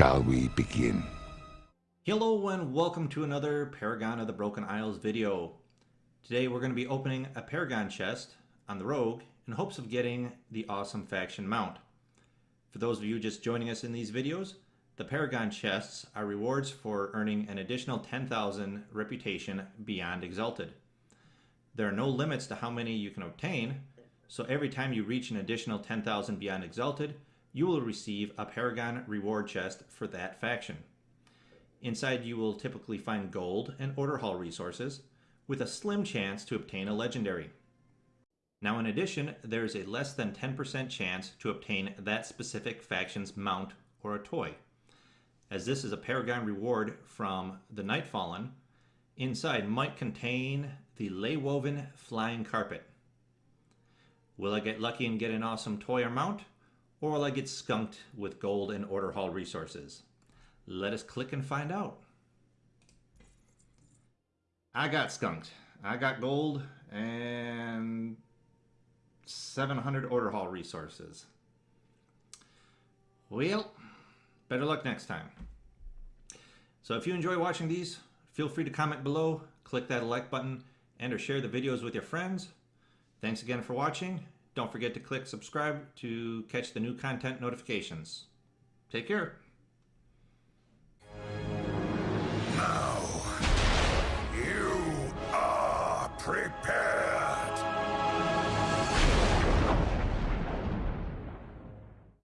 shall we begin? Hello and welcome to another Paragon of the Broken Isles video. Today we're going to be opening a Paragon chest on the Rogue in hopes of getting the awesome faction mount. For those of you just joining us in these videos, the Paragon chests are rewards for earning an additional 10,000 reputation beyond Exalted. There are no limits to how many you can obtain, so every time you reach an additional 10,000 beyond Exalted, you will receive a Paragon reward chest for that faction. Inside you will typically find gold and order hall resources, with a slim chance to obtain a legendary. Now in addition, there's a less than 10% chance to obtain that specific faction's mount or a toy. As this is a Paragon reward from the Nightfallen, inside might contain the Leywoven Flying Carpet. Will I get lucky and get an awesome toy or mount? Or will I get skunked with gold and order hall resources? Let us click and find out. I got skunked. I got gold and 700 order hall resources. Well, better luck next time. So if you enjoy watching these, feel free to comment below, click that like button, and or share the videos with your friends. Thanks again for watching. Don't forget to click subscribe to catch the new content notifications. Take care. Now, you are prepared.